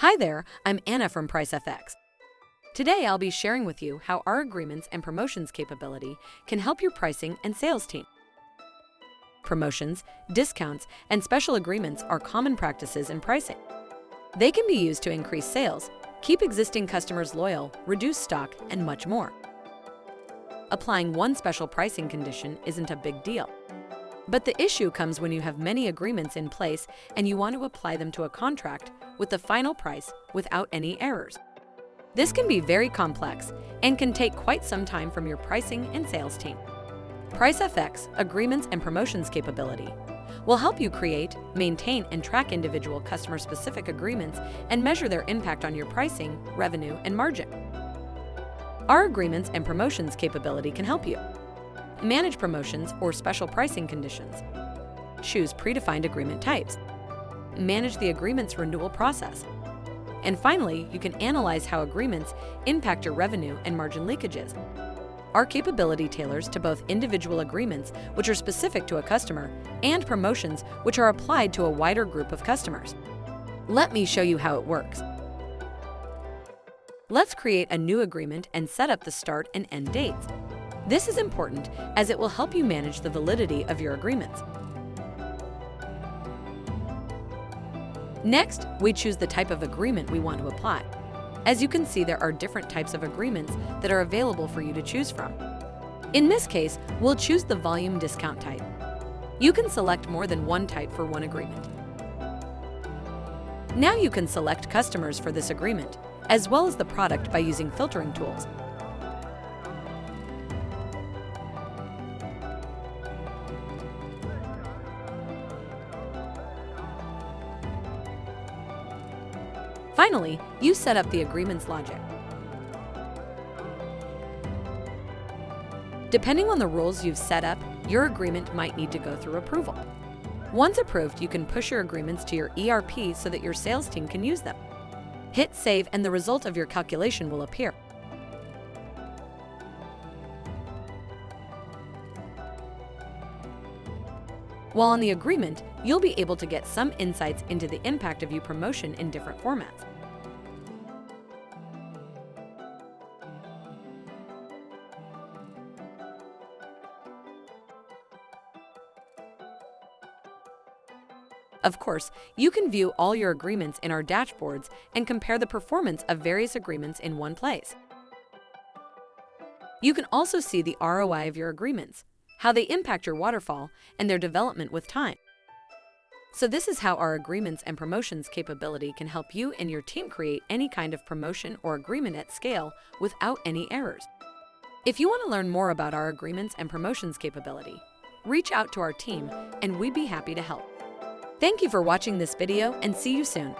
Hi there, I'm Anna from PriceFX. Today I'll be sharing with you how our agreements and promotions capability can help your pricing and sales team. Promotions, discounts, and special agreements are common practices in pricing. They can be used to increase sales, keep existing customers loyal, reduce stock, and much more. Applying one special pricing condition isn't a big deal. But the issue comes when you have many agreements in place and you want to apply them to a contract with the final price without any errors. This can be very complex and can take quite some time from your pricing and sales team. PriceFX Agreements and Promotions capability will help you create, maintain, and track individual customer-specific agreements and measure their impact on your pricing, revenue, and margin. Our Agreements and Promotions capability can help you manage promotions or special pricing conditions, choose predefined agreement types, manage the agreement's renewal process, and finally, you can analyze how agreements impact your revenue and margin leakages. Our capability tailors to both individual agreements, which are specific to a customer, and promotions, which are applied to a wider group of customers. Let me show you how it works. Let's create a new agreement and set up the start and end dates. This is important as it will help you manage the validity of your agreements. Next, we choose the type of agreement we want to apply. As you can see, there are different types of agreements that are available for you to choose from. In this case, we'll choose the volume discount type. You can select more than one type for one agreement. Now you can select customers for this agreement, as well as the product by using filtering tools. Finally, you set up the agreement's logic. Depending on the rules you've set up, your agreement might need to go through approval. Once approved, you can push your agreements to your ERP so that your sales team can use them. Hit Save and the result of your calculation will appear. While on the agreement, you'll be able to get some insights into the impact of your promotion in different formats. Of course, you can view all your agreements in our dashboards and compare the performance of various agreements in one place. You can also see the ROI of your agreements, how they impact your waterfall, and their development with time. So this is how our agreements and promotions capability can help you and your team create any kind of promotion or agreement at scale without any errors. If you want to learn more about our agreements and promotions capability, reach out to our team and we'd be happy to help. Thank you for watching this video and see you soon.